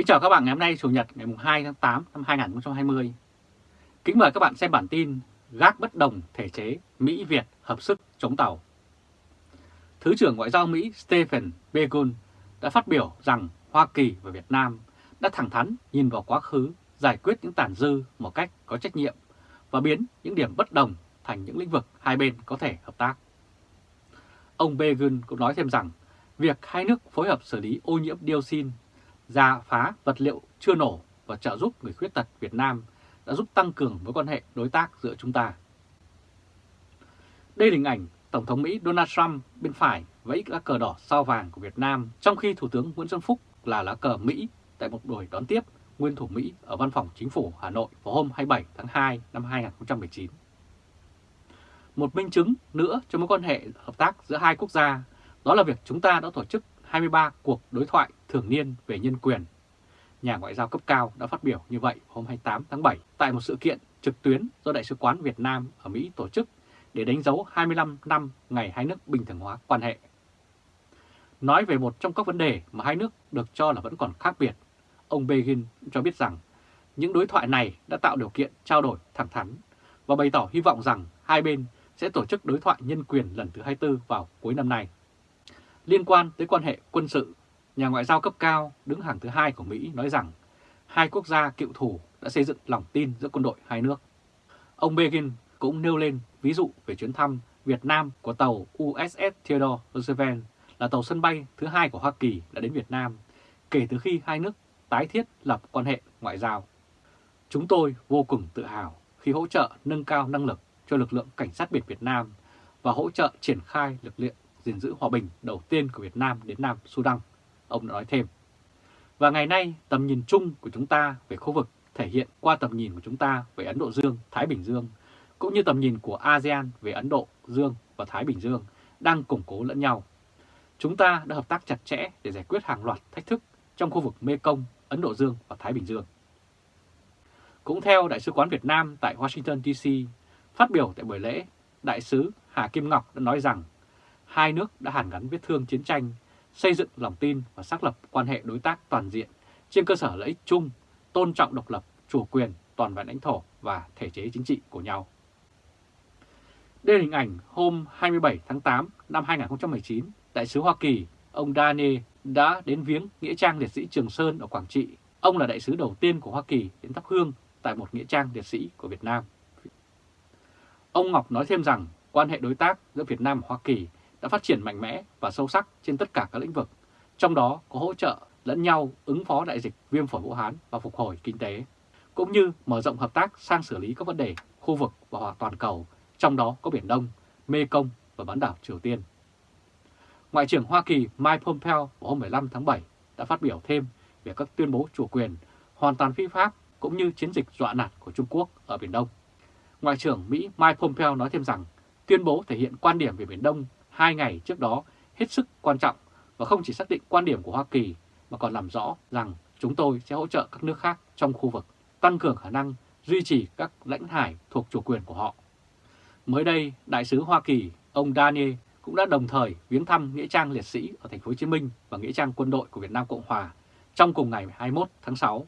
Kính chào các bạn ngày hôm nay Chủ nhật ngày 2 tháng 8 năm 2020. Kính mời các bạn xem bản tin Gác bất đồng thể chế Mỹ-Việt hợp sức chống tàu. Thứ trưởng Ngoại giao Mỹ Stephen Begun đã phát biểu rằng Hoa Kỳ và Việt Nam đã thẳng thắn nhìn vào quá khứ, giải quyết những tàn dư một cách có trách nhiệm và biến những điểm bất đồng thành những lĩnh vực hai bên có thể hợp tác. Ông Begun cũng nói thêm rằng việc hai nước phối hợp xử lý ô nhiễm dioxin ra phá vật liệu chưa nổ và trợ giúp người khuyết tật Việt Nam đã giúp tăng cường mối quan hệ đối tác giữa chúng ta. Đây là hình ảnh Tổng thống Mỹ Donald Trump bên phải vẫy lá cờ đỏ sao vàng của Việt Nam, trong khi Thủ tướng Nguyễn Xuân Phúc là lá cờ Mỹ tại một buổi đón tiếp nguyên thủ Mỹ ở văn phòng chính phủ Hà Nội vào hôm 27 tháng 2 năm 2019. Một minh chứng nữa cho mối quan hệ hợp tác giữa hai quốc gia đó là việc chúng ta đã tổ chức 23 cuộc đối thoại thường niên về nhân quyền. Nhà ngoại giao cấp cao đã phát biểu như vậy hôm 28 tháng 7 tại một sự kiện trực tuyến do Đại sứ quán Việt Nam ở Mỹ tổ chức để đánh dấu 25 năm ngày hai nước bình thường hóa quan hệ. Nói về một trong các vấn đề mà hai nước được cho là vẫn còn khác biệt, ông Begin cho biết rằng những đối thoại này đã tạo điều kiện trao đổi thẳng thắn và bày tỏ hy vọng rằng hai bên sẽ tổ chức đối thoại nhân quyền lần thứ 24 vào cuối năm nay. Liên quan tới quan hệ quân sự, nhà ngoại giao cấp cao đứng hàng thứ hai của Mỹ nói rằng hai quốc gia cựu thù đã xây dựng lòng tin giữa quân đội hai nước. Ông Begin cũng nêu lên ví dụ về chuyến thăm Việt Nam của tàu USS Theodore Roosevelt là tàu sân bay thứ hai của Hoa Kỳ đã đến Việt Nam kể từ khi hai nước tái thiết lập quan hệ ngoại giao. Chúng tôi vô cùng tự hào khi hỗ trợ nâng cao năng lực cho lực lượng cảnh sát biển Việt Nam và hỗ trợ triển khai lực lượng gìn giữ hòa bình đầu tiên của Việt Nam đến Nam Sudan, ông đã nói thêm. Và ngày nay, tầm nhìn chung của chúng ta về khu vực thể hiện qua tầm nhìn của chúng ta về Ấn Độ Dương, Thái Bình Dương, cũng như tầm nhìn của ASEAN về Ấn Độ Dương và Thái Bình Dương đang củng cố lẫn nhau. Chúng ta đã hợp tác chặt chẽ để giải quyết hàng loạt thách thức trong khu vực Mekong, Ấn Độ Dương và Thái Bình Dương. Cũng theo Đại sứ quán Việt Nam tại Washington DC, phát biểu tại buổi lễ, Đại sứ Hà Kim Ngọc đã nói rằng hai nước đã hàn gắn vết thương chiến tranh, xây dựng lòng tin và xác lập quan hệ đối tác toàn diện trên cơ sở lợi ích chung, tôn trọng độc lập, chủ quyền, toàn vẹn lãnh thổ và thể chế chính trị của nhau. Đây là hình ảnh hôm 27 tháng 8 năm 2019, Đại sứ Hoa Kỳ, ông Dane đã đến viếng Nghĩa trang Liệt sĩ Trường Sơn ở Quảng Trị. Ông là đại sứ đầu tiên của Hoa Kỳ đến thắp hương tại một Nghĩa trang Liệt sĩ của Việt Nam. Ông Ngọc nói thêm rằng quan hệ đối tác giữa Việt Nam và Hoa Kỳ đã phát triển mạnh mẽ và sâu sắc trên tất cả các lĩnh vực, trong đó có hỗ trợ lẫn nhau ứng phó đại dịch viêm phổi Vũ Hán và phục hồi kinh tế, cũng như mở rộng hợp tác sang xử lý các vấn đề khu vực và toàn cầu, trong đó có Biển Đông, Mê Công và bán đảo Triều Tiên. Ngoại trưởng Hoa Kỳ Mike Pompeo vào hôm 15 tháng 7 đã phát biểu thêm về các tuyên bố chủ quyền hoàn toàn phi pháp cũng như chiến dịch dọa nạt của Trung Quốc ở Biển Đông. Ngoại trưởng Mỹ Mike Pompeo nói thêm rằng tuyên bố thể hiện quan điểm về Biển Đông hai ngày trước đó hết sức quan trọng và không chỉ xác định quan điểm của Hoa Kỳ mà còn làm rõ rằng chúng tôi sẽ hỗ trợ các nước khác trong khu vực, tăng cường khả năng duy trì các lãnh hải thuộc chủ quyền của họ. Mới đây, Đại sứ Hoa Kỳ, ông Daniel cũng đã đồng thời viếng thăm Nghĩa trang Liệt sĩ ở thành phố Hồ Chí Minh và Nghĩa trang Quân đội của Việt Nam Cộng Hòa trong cùng ngày 21 tháng 6.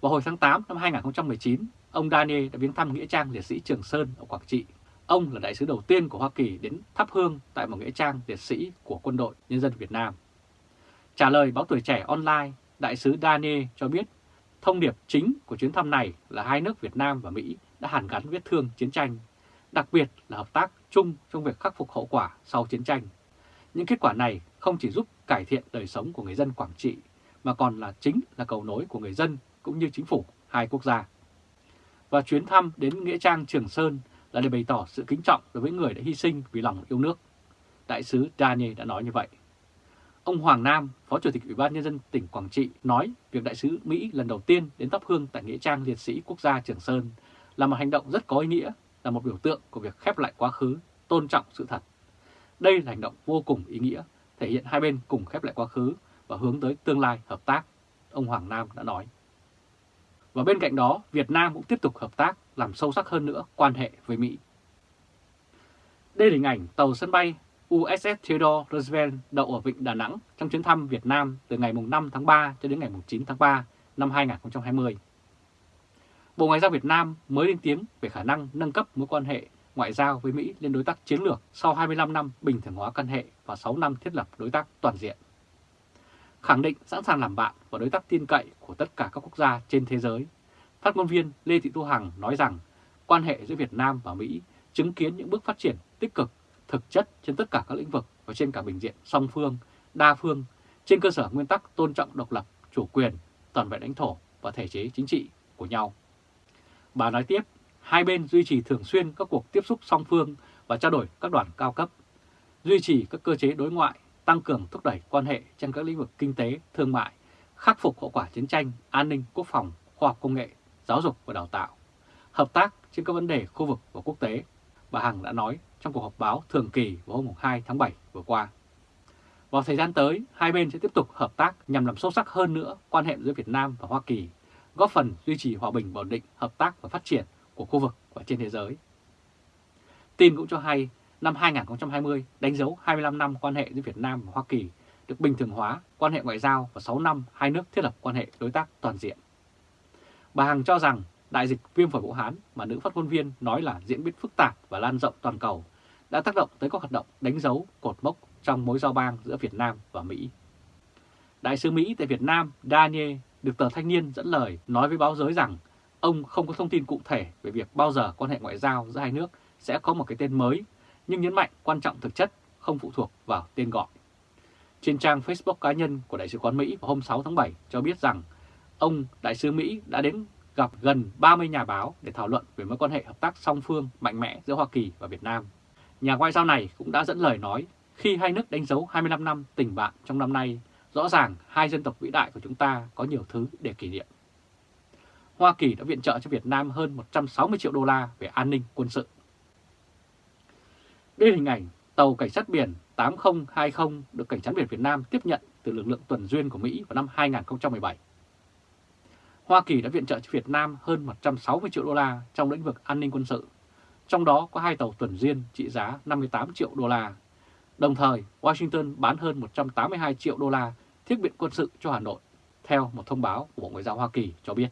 Vào hồi tháng 8 năm 2019, ông Daniel đã viếng thăm Nghĩa trang Liệt sĩ Trường Sơn ở Quảng Trị Ông là đại sứ đầu tiên của Hoa Kỳ đến thắp hương tại một nghĩa trang liệt sĩ của quân đội nhân dân Việt Nam. Trả lời báo tuổi trẻ online, đại sứ Daniel cho biết thông điệp chính của chuyến thăm này là hai nước Việt Nam và Mỹ đã hàn gắn vết thương chiến tranh, đặc biệt là hợp tác chung trong việc khắc phục hậu quả sau chiến tranh. Những kết quả này không chỉ giúp cải thiện đời sống của người dân Quảng Trị, mà còn là chính là cầu nối của người dân cũng như chính phủ hai quốc gia. Và chuyến thăm đến Nghĩa Trang Trường Sơn là để bày tỏ sự kính trọng đối với người đã hy sinh vì lòng yêu nước. Đại sứ Daniel đã nói như vậy. Ông Hoàng Nam, Phó Chủ tịch Ủy ban Nhân dân tỉnh Quảng Trị nói việc đại sứ Mỹ lần đầu tiên đến thắp hương tại Nghĩa trang Liệt sĩ Quốc gia Trường Sơn là một hành động rất có ý nghĩa, là một biểu tượng của việc khép lại quá khứ, tôn trọng sự thật. Đây là hành động vô cùng ý nghĩa, thể hiện hai bên cùng khép lại quá khứ và hướng tới tương lai hợp tác, ông Hoàng Nam đã nói. Và bên cạnh đó, Việt Nam cũng tiếp tục hợp tác làm sâu sắc hơn nữa quan hệ với Mỹ. Đây là hình ảnh tàu sân bay USS Theodore Roosevelt đậu ở Vịnh Đà Nẵng trong chuyến thăm Việt Nam từ ngày 5 tháng 3 cho đến ngày 9 tháng 3 năm 2020. Bộ Ngoại giao Việt Nam mới lên tiếng về khả năng nâng cấp mối quan hệ ngoại giao với Mỹ lên đối tác chiến lược sau 25 năm bình thường hóa quan hệ và 6 năm thiết lập đối tác toàn diện. Khẳng định sẵn sàng làm bạn và đối tác tin cậy của tất cả các quốc gia trên thế giới, phát ngôn viên Lê Thị thu Hằng nói rằng quan hệ giữa Việt Nam và Mỹ chứng kiến những bước phát triển tích cực, thực chất trên tất cả các lĩnh vực và trên cả bình diện song phương, đa phương, trên cơ sở nguyên tắc tôn trọng độc lập, chủ quyền, toàn vẹn lãnh thổ và thể chế chính trị của nhau. Bà nói tiếp, hai bên duy trì thường xuyên các cuộc tiếp xúc song phương và trao đổi các đoàn cao cấp, duy trì các cơ chế đối ngoại, tăng cường thúc đẩy quan hệ trong các lĩnh vực kinh tế, thương mại, khắc phục hậu quả chiến tranh, an ninh, quốc phòng, khoa học công nghệ, giáo dục và đào tạo, hợp tác trên các vấn đề khu vực và quốc tế, bà Hằng đã nói trong cuộc họp báo thường kỳ vào hôm 2 tháng 7 vừa qua. Vào thời gian tới, hai bên sẽ tiếp tục hợp tác nhằm làm sâu sắc hơn nữa quan hệ giữa Việt Nam và Hoa Kỳ, góp phần duy trì hòa bình, ổn định, hợp tác và phát triển của khu vực và trên thế giới. Tin cũng cho hay, năm 2020 đánh dấu 25 năm quan hệ giữa Việt Nam và Hoa Kỳ được bình thường hóa quan hệ ngoại giao và 6 năm hai nước thiết lập quan hệ đối tác toàn diện. Bà Hằng cho rằng đại dịch viêm phổi Vũ Hán mà nữ phát ngôn viên nói là diễn biến phức tạp và lan rộng toàn cầu đã tác động tới các hoạt động đánh dấu cột mốc trong mối giao bang giữa Việt Nam và Mỹ. Đại sứ Mỹ tại Việt Nam Daniel được tờ Thanh niên dẫn lời nói với báo giới rằng ông không có thông tin cụ thể về việc bao giờ quan hệ ngoại giao giữa hai nước sẽ có một cái tên mới, nhưng nhấn mạnh quan trọng thực chất không phụ thuộc vào tên gọi. Trên trang Facebook cá nhân của Đại sứ quán Mỹ vào hôm 6 tháng 7 cho biết rằng ông Đại sứ Mỹ đã đến gặp gần 30 nhà báo để thảo luận về mối quan hệ hợp tác song phương mạnh mẽ giữa Hoa Kỳ và Việt Nam. Nhà ngoại giao này cũng đã dẫn lời nói khi hai nước đánh dấu 25 năm tình bạn trong năm nay, rõ ràng hai dân tộc vĩ đại của chúng ta có nhiều thứ để kỷ niệm. Hoa Kỳ đã viện trợ cho Việt Nam hơn 160 triệu đô la về an ninh quân sự. Đây là hình ảnh tàu cảnh sát biển 8020 được Cảnh sát biển Việt Nam tiếp nhận từ lực lượng tuần duyên của Mỹ vào năm 2017. Hoa Kỳ đã viện trợ cho Việt Nam hơn 160 triệu đô la trong lĩnh vực an ninh quân sự, trong đó có hai tàu tuần duyên trị giá 58 triệu đô la. Đồng thời, Washington bán hơn 182 triệu đô la thiết bị quân sự cho Hà Nội, theo một thông báo của Bộ Ngoại giao Hoa Kỳ cho biết.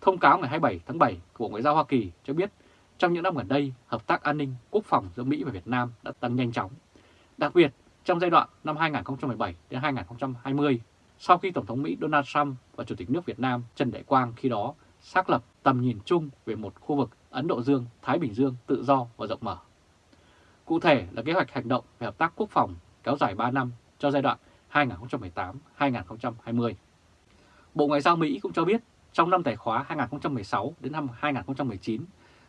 Thông cáo ngày 27 tháng 7 của Bộ Ngoại giao Hoa Kỳ cho biết trong những năm gần đây, hợp tác an ninh quốc phòng giữa Mỹ và Việt Nam đã tăng nhanh chóng. Đặc biệt, trong giai đoạn năm 2017 đến 2020, sau khi Tổng thống Mỹ Donald Trump và Chủ tịch nước Việt Nam Trần Đại Quang khi đó xác lập tầm nhìn chung về một khu vực Ấn Độ Dương-Thái Bình Dương tự do và rộng mở. Cụ thể là kế hoạch hành động về hợp tác quốc phòng kéo dài 3 năm cho giai đoạn 2018-2020. Bộ Ngoại giao Mỹ cũng cho biết trong năm tài khóa 2016 đến năm 2019,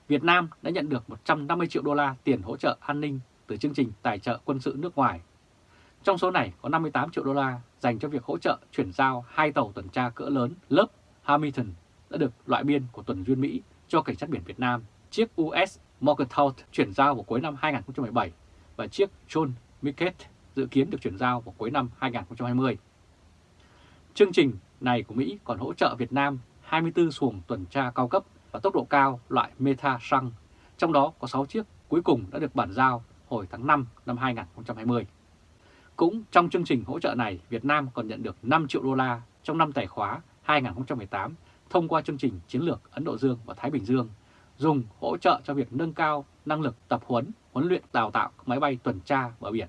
Việt Nam đã nhận được 150 triệu đô la tiền hỗ trợ an ninh từ chương trình tài trợ quân sự nước ngoài. Trong số này có 58 triệu đô la dành cho việc hỗ trợ chuyển giao hai tàu tuần tra cỡ lớn lớp Hamilton đã được loại biên của tuần duyên Mỹ cho Cảnh sát biển Việt Nam, chiếc US Morgenthau chuyển giao vào cuối năm 2017 và chiếc John Mickett dự kiến được chuyển giao vào cuối năm 2020. Chương trình này của Mỹ còn hỗ trợ Việt Nam 24 xuồng tuần tra cao cấp và tốc độ cao loại Meta Sang, trong đó có 6 chiếc cuối cùng đã được bản giao hồi tháng 5 năm 2020. Cũng trong chương trình hỗ trợ này, Việt Nam còn nhận được 5 triệu đô la trong năm tài khóa 2018 thông qua chương trình chiến lược Ấn Độ Dương và Thái Bình Dương, dùng hỗ trợ cho việc nâng cao năng lực tập huấn, huấn luyện đào tạo máy bay tuần tra bờ biển,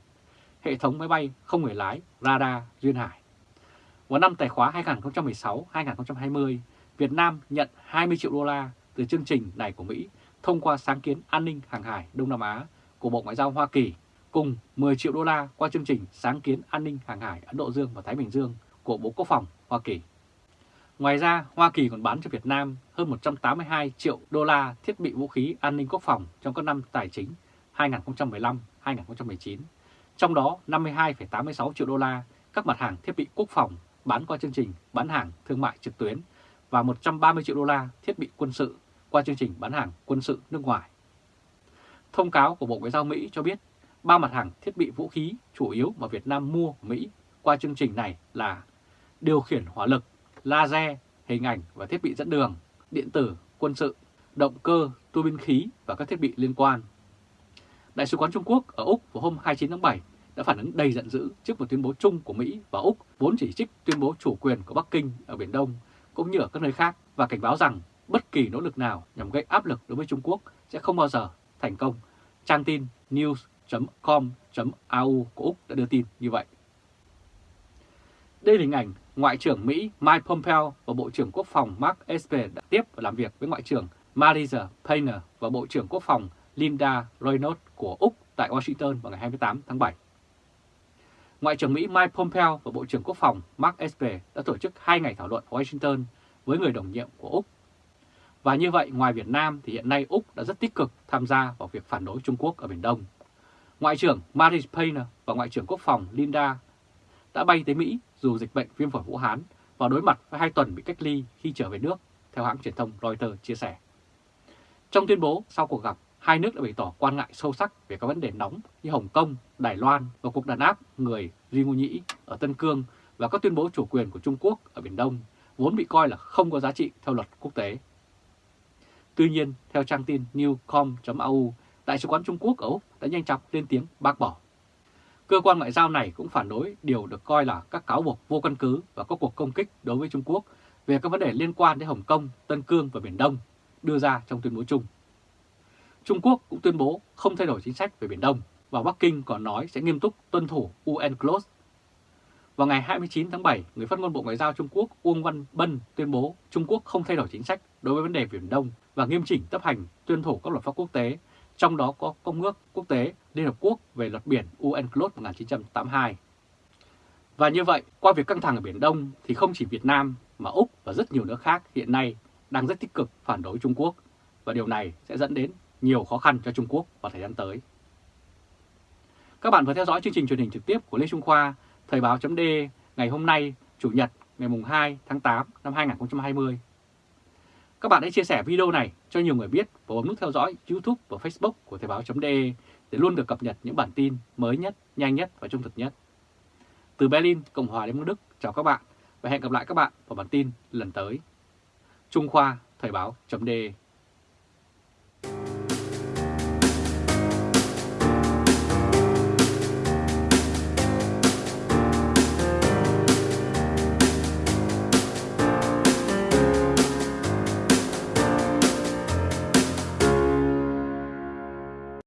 hệ thống máy bay không người lái, radar, duyên hải. Vào năm tài khóa 2016-2020, Việt Nam nhận 20 triệu đô la từ chương trình này của Mỹ thông qua sáng kiến an ninh hàng hải Đông Nam Á của Bộ Ngoại giao Hoa Kỳ cùng 10 triệu đô la qua chương trình sáng kiến an ninh hàng hải Ấn Độ Dương và Thái Bình Dương của Bộ Quốc phòng Hoa Kỳ. Ngoài ra, Hoa Kỳ còn bán cho Việt Nam hơn 182 triệu đô la thiết bị vũ khí an ninh quốc phòng trong các năm tài chính 2015-2019, trong đó 52,86 triệu đô la các mặt hàng thiết bị quốc phòng bán qua chương trình bán hàng thương mại trực tuyến và 130 triệu đô la thiết bị quân sự qua chương trình bán hàng quân sự nước ngoài. Thông cáo của Bộ Ngoại giao Mỹ cho biết ba mặt hàng thiết bị vũ khí chủ yếu mà Việt Nam mua của Mỹ qua chương trình này là điều khiển hỏa lực, laser, hình ảnh và thiết bị dẫn đường, điện tử, quân sự, động cơ, tua bin khí và các thiết bị liên quan. Đại sứ quán Trung Quốc ở Úc vào hôm 29 tháng 7 đã phản ứng đầy giận dữ trước một tuyên bố chung của Mỹ và Úc vốn chỉ trích tuyên bố chủ quyền của Bắc Kinh ở Biển Đông cũng như ở các nơi khác và cảnh báo rằng bất kỳ nỗ lực nào nhằm gây áp lực đối với Trung Quốc sẽ không bao giờ thành công. Trang tin News com.au của Úc đã đưa tin như vậy. Đây là hình ảnh Ngoại trưởng Mỹ Mike Pompeo và Bộ trưởng Quốc phòng Mark Esper đã tiếp và làm việc với Ngoại trưởng Marisa Payner và Bộ trưởng Quốc phòng Linda Reynolds của Úc tại Washington vào ngày 28 tháng 7. Ngoại trưởng Mỹ Mike Pompeo và Bộ trưởng Quốc phòng Mark Esper đã tổ chức hai ngày thảo luận ở Washington với người đồng nhiệm của Úc. Và như vậy, ngoài Việt Nam thì hiện nay Úc đã rất tích cực tham gia vào việc phản đối Trung Quốc ở Biển Đông. Ngoại trưởng Maris Payne và Ngoại trưởng Quốc phòng Linda đã bay tới Mỹ dù dịch bệnh viêm phổi Vũ Hán và đối mặt với hai tuần bị cách ly khi trở về nước, theo hãng truyền thông Reuters chia sẻ. Trong tuyên bố sau cuộc gặp, hai nước đã bày tỏ quan ngại sâu sắc về các vấn đề nóng như Hồng Kông, Đài Loan và cuộc đàn áp người Duy Ngô Nhĩ ở Tân Cương và các tuyên bố chủ quyền của Trung Quốc ở Biển Đông vốn bị coi là không có giá trị theo luật quốc tế. Tuy nhiên, theo trang tin newcom.au, Đại sứ quán Trung Quốc ở Úc đã nhanh chóng lên tiếng bác bỏ. Cơ quan ngoại giao này cũng phản đối điều được coi là các cáo buộc vô căn cứ và có cuộc công kích đối với Trung Quốc về các vấn đề liên quan đến Hồng Kông, Tân Cương và Biển Đông đưa ra trong tuyên bố chung. Trung Quốc cũng tuyên bố không thay đổi chính sách về Biển Đông và Bắc Kinh còn nói sẽ nghiêm túc tuân thủ UNCLOS. Vào ngày 29 tháng 7, người phát ngôn Bộ Ngoại giao Trung Quốc Uông Văn Bân tuyên bố Trung Quốc không thay đổi chính sách đối với vấn đề Biển Đông và nghiêm chỉnh chấp hành tuân thủ các luật pháp quốc tế, trong đó có Công ước Quốc tế Liên Hợp Quốc về luật biển UNCLOS 1982. Và như vậy, qua việc căng thẳng ở Biển Đông thì không chỉ Việt Nam mà Úc và rất nhiều nước khác hiện nay đang rất tích cực phản đối Trung Quốc và điều này sẽ dẫn đến nhiều khó khăn cho Trung Quốc vào thời gian tới. Các bạn vừa theo dõi chương trình truyền hình trực tiếp của Lê Trung Khoa, Thời báo chấm ngày hôm nay, Chủ nhật ngày 2 tháng 8 năm 2020. Các bạn hãy chia sẻ video này cho nhiều người biết và bấm nút theo dõi YouTube và Facebook của Thời báo.de để luôn được cập nhật những bản tin mới nhất, nhanh nhất và trung thực nhất. Từ Berlin, Cộng hòa Liên bang Đức, chào các bạn và hẹn gặp lại các bạn vào bản tin lần tới. Trung Khoa Thời báo.de